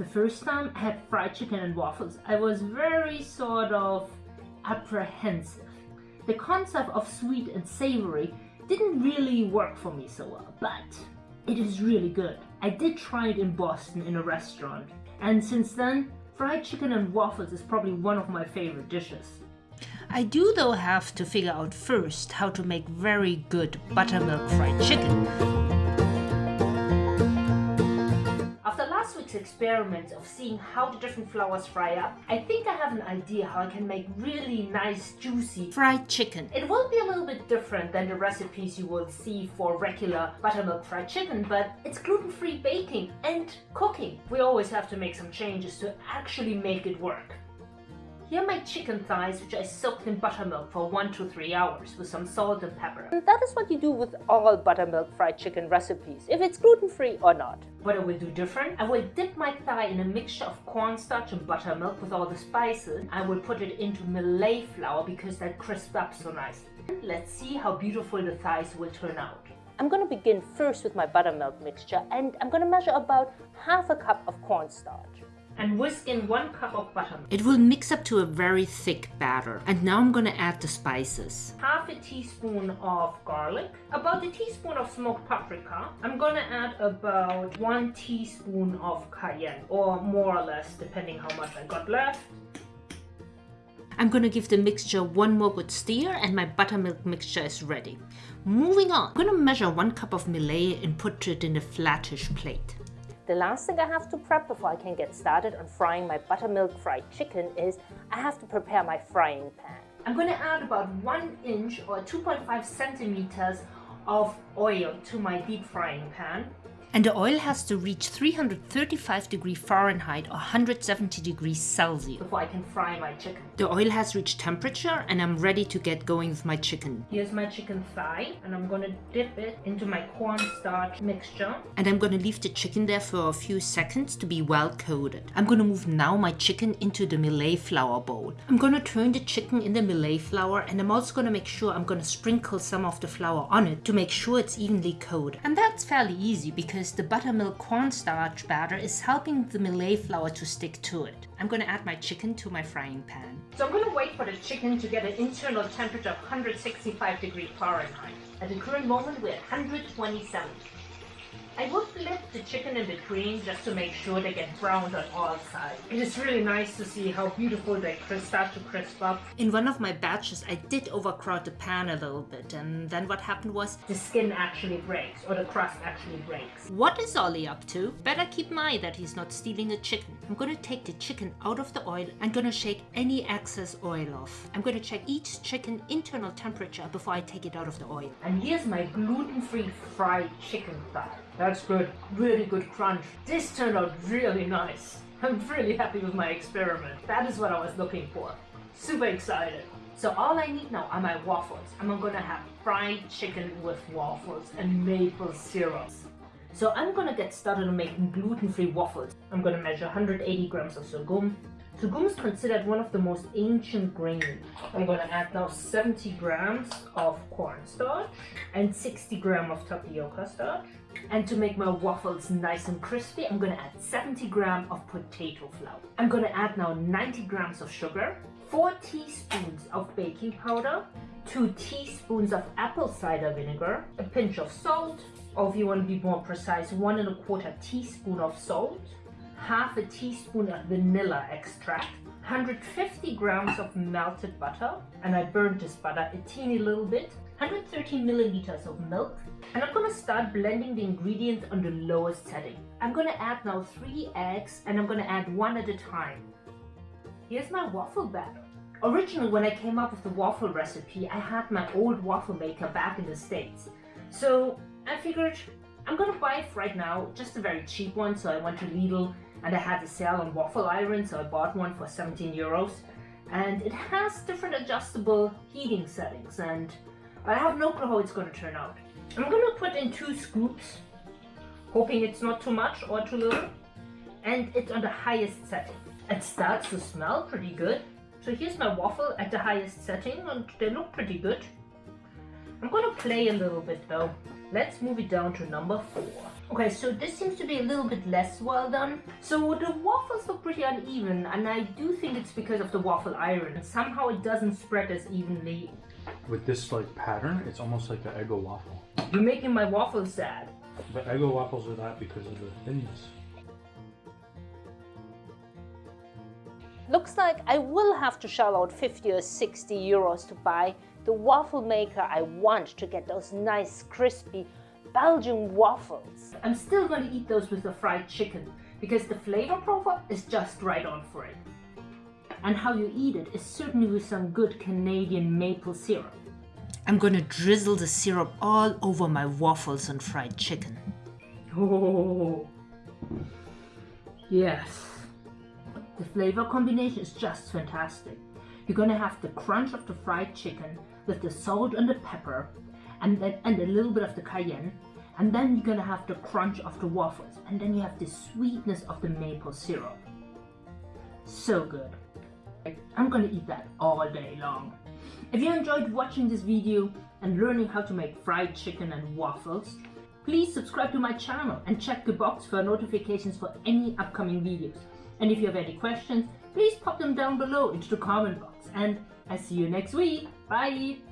The first time I had fried chicken and waffles, I was very sort of apprehensive. The concept of sweet and savory didn't really work for me so well, but it is really good. I did try it in Boston in a restaurant, and since then, fried chicken and waffles is probably one of my favorite dishes. I do though have to figure out first how to make very good buttermilk fried chicken. Week's experiment of seeing how the different flours fry up, I think I have an idea how I can make really nice juicy Fried chicken. It will be a little bit different than the recipes you will see for regular buttermilk fried chicken, but it's gluten-free baking and cooking. We always have to make some changes to actually make it work. Here are my chicken thighs, which I soaked in buttermilk for 1 to 3 hours with some salt and pepper. And that is what you do with all buttermilk fried chicken recipes, if it's gluten-free or not. What I will do different, I will dip my thigh in a mixture of cornstarch and buttermilk with all the spices. I will put it into millet flour because that crisps up so nicely. Let's see how beautiful the thighs will turn out. I'm going to begin first with my buttermilk mixture and I'm going to measure about half a cup of cornstarch and whisk in one cup of buttermilk. It will mix up to a very thick batter. And now I'm gonna add the spices. Half a teaspoon of garlic, about a teaspoon of smoked paprika. I'm gonna add about one teaspoon of cayenne, or more or less, depending how much I got left. I'm gonna give the mixture one more good stir and my buttermilk mixture is ready. Moving on, I'm gonna measure one cup of millet and put it in a flattish plate. The last thing I have to prep before I can get started on frying my buttermilk fried chicken is I have to prepare my frying pan. I'm going to add about 1 inch or 2.5 centimeters of oil to my deep frying pan. And the oil has to reach 335 degrees Fahrenheit or 170 degrees Celsius. Before I can fry my chicken. The oil has reached temperature and I'm ready to get going with my chicken. Here's my chicken thigh and I'm gonna dip it into my cornstarch mixture. And I'm gonna leave the chicken there for a few seconds to be well coated. I'm gonna move now my chicken into the millet flour bowl. I'm gonna turn the chicken in the millet flour and I'm also gonna make sure I'm gonna sprinkle some of the flour on it to make sure it's evenly coated. And that's fairly easy because because the buttermilk cornstarch batter is helping the millet flour to stick to it. I'm going to add my chicken to my frying pan. So I'm going to wait for the chicken to get an internal temperature of 165 degrees Fahrenheit. At the current moment we're at 127. I will flip the chicken in between just to make sure they get browned on all sides. It is really nice to see how beautiful they start to crisp up. In one of my batches I did overcrowd the pan a little bit and then what happened was the skin actually breaks or the crust actually breaks. What is Ollie up to? Better keep my eye that he's not stealing the chicken. I'm gonna take the chicken out of the oil and gonna shake any excess oil off. I'm gonna check each chicken internal temperature before I take it out of the oil. And here's my gluten-free fried chicken thigh. That's good. Really good crunch. This turned out really nice. I'm really happy with my experiment. That is what I was looking for. Super excited. So all I need now are my waffles. I'm gonna have fried chicken with waffles and maple syrup. So I'm gonna get started on making gluten-free waffles. I'm gonna measure 180 grams of sorghum. Sorghum is considered one of the most ancient grains. I'm gonna add now 70 grams of cornstarch and 60 grams of tapioca starch. And to make my waffles nice and crispy, I'm gonna add 70 grams of potato flour. I'm gonna add now 90 grams of sugar, 4 teaspoons of baking powder, 2 teaspoons of apple cider vinegar, a pinch of salt, or if you want to be more precise, 1 and a quarter teaspoon of salt, half a teaspoon of vanilla extract, 150 grams of melted butter, and I burned this butter a teeny little bit, 130 milliliters of milk, and I'm gonna start blending the ingredients on the lowest setting. I'm gonna add now three eggs and I'm gonna add one at a time. Here's my waffle batter. Originally when I came up with the waffle recipe, I had my old waffle maker back in the States. So I figured I'm gonna buy it right now, just a very cheap one. So I went to Lidl and I had a sale on waffle iron, so I bought one for 17 euros. And it has different adjustable heating settings and I have no clue how it's going to turn out. I'm going to put in two scoops, hoping it's not too much or too little. And it's on the highest setting. It starts to smell pretty good. So here's my waffle at the highest setting and they look pretty good. I'm going to play a little bit though. Let's move it down to number 4. Okay, so this seems to be a little bit less well done. So the waffles look pretty uneven, and I do think it's because of the waffle iron. Somehow it doesn't spread as evenly. With this like pattern, it's almost like an Eggo waffle. You're making my waffles sad. But Eggo waffles are that because of the thinness. Looks like I will have to shell out 50 or 60 euros to buy the waffle maker I want to get those nice crispy Belgian waffles. I'm still going to eat those with the fried chicken because the flavor profile is just right on for it. And how you eat it is certainly with some good Canadian maple syrup. I'm gonna drizzle the syrup all over my waffles and fried chicken. Oh, yes. The flavor combination is just fantastic. You're gonna have the crunch of the fried chicken with the salt and the pepper and then and a little bit of the cayenne and then you're gonna have the crunch of the waffles and then you have the sweetness of the maple syrup. So good. I'm gonna eat that all day long. If you enjoyed watching this video and learning how to make fried chicken and waffles, please subscribe to my channel and check the box for notifications for any upcoming videos. And if you have any questions, please pop them down below into the comment box. And I see you next week. Bye!